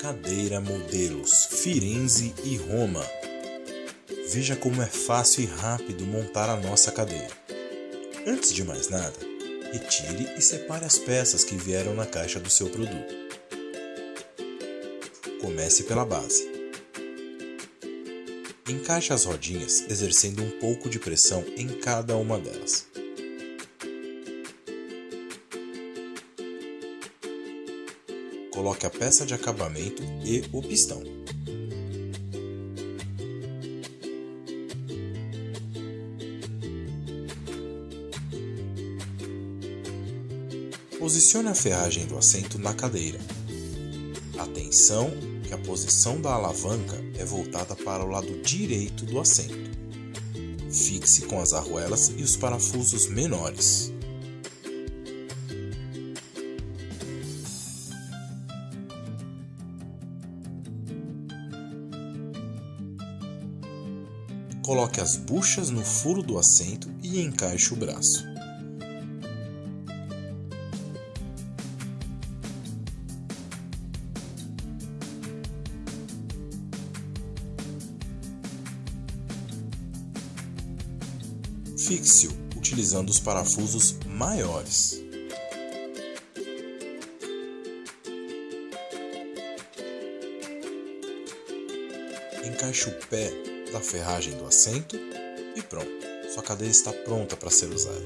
cadeira modelos Firenze e Roma. Veja como é fácil e rápido montar a nossa cadeira. Antes de mais nada, retire e separe as peças que vieram na caixa do seu produto. Comece pela base. Encaixe as rodinhas exercendo um pouco de pressão em cada uma delas. Coloque a peça de acabamento e o pistão. Posicione a ferragem do assento na cadeira. Atenção que a posição da alavanca é voltada para o lado direito do assento. Fixe com as arruelas e os parafusos menores. Coloque as buchas no furo do assento e encaixe o braço. Fixe-o utilizando os parafusos maiores. Encaixe o pé da ferragem do assento e pronto, sua cadeira está pronta para ser usada.